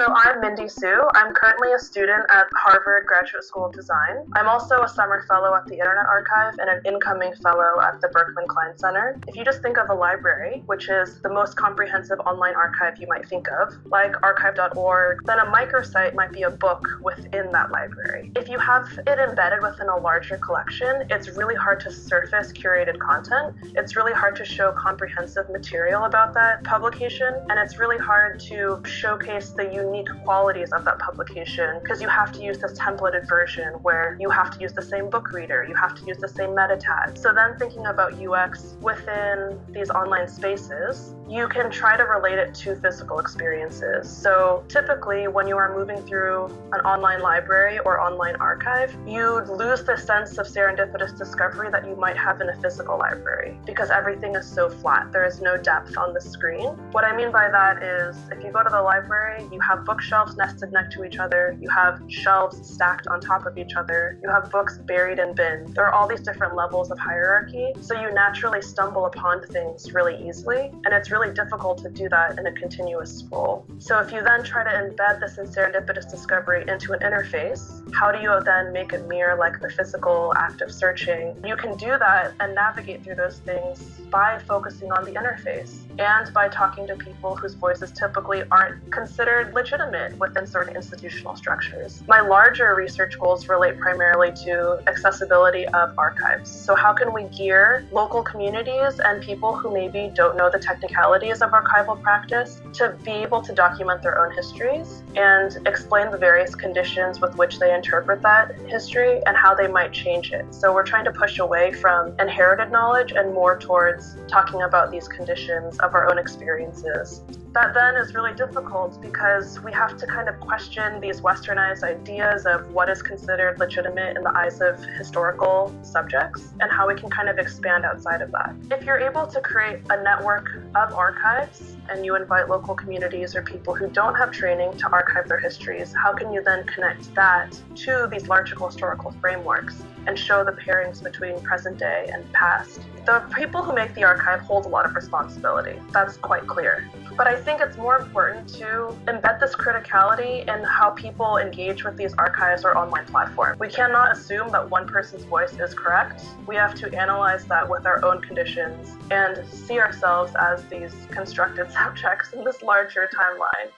So I'm Mindy Seu. I'm currently a student at Harvard Graduate School of Design. I'm also a summer fellow at the Internet Archive and an incoming fellow at the Berkman Klein Center. If you just think of a library, which is the most comprehensive online archive you might think of, like archive.org, then a microsite might be a book within that library. If you have it embedded within a larger collection, it's really hard to surface curated content. It's really hard to show comprehensive material about that publication, and it's really hard to showcase the unique qualities of that publication because you have to use this templated version where you have to use the same book reader, you have to use the same meta tag. So then thinking about UX within these online spaces, you can try to relate it to physical experiences. So typically when you are moving through an online library or online archive, you'd lose the sense of serendipitous discovery that you might have in a physical library because everything is so flat. There is no depth on the screen. What I mean by that is if you go to the library, you have bookshelves nested next to each other, you have shelves stacked on top of each other, you have books buried in bins. There are all these different levels of hierarchy, so you naturally stumble upon things really easily, and it's really difficult to do that in a continuous scroll. So if you then try to embed this in serendipitous discovery into an interface, how do you then make it mirror like the physical act of searching? You can do that and navigate through those things by focusing on the interface and by talking to people whose voices typically aren't considered legitimate within certain institutional structures. My larger research goals relate primarily to accessibility of archives. So, how can we gear local communities and people who maybe don't know the technicalities of archival practice to be able to document their own histories and explain the various conditions with which they interpret that history and how they might change it? So, we're trying to push away from inherited knowledge and more towards talking about these conditions of our own experiences. That then is really difficult because we have to kind of question these westernized ideas of what is considered legitimate in the eyes of historical subjects and how we can kind of expand outside of that. If you're able to create a network of archives and you invite local communities or people who don't have training to archive their histories, how can you then connect that to these larger historical frameworks and show the pairings between present day and past? The people who make the archive hold a lot of responsibility. That's quite clear. But I think it's more important to embed this criticality in how people engage with these archives or online platforms. We cannot assume that one person's voice is correct. We have to analyze that with our own conditions and see ourselves as these constructed subjects in this larger timeline.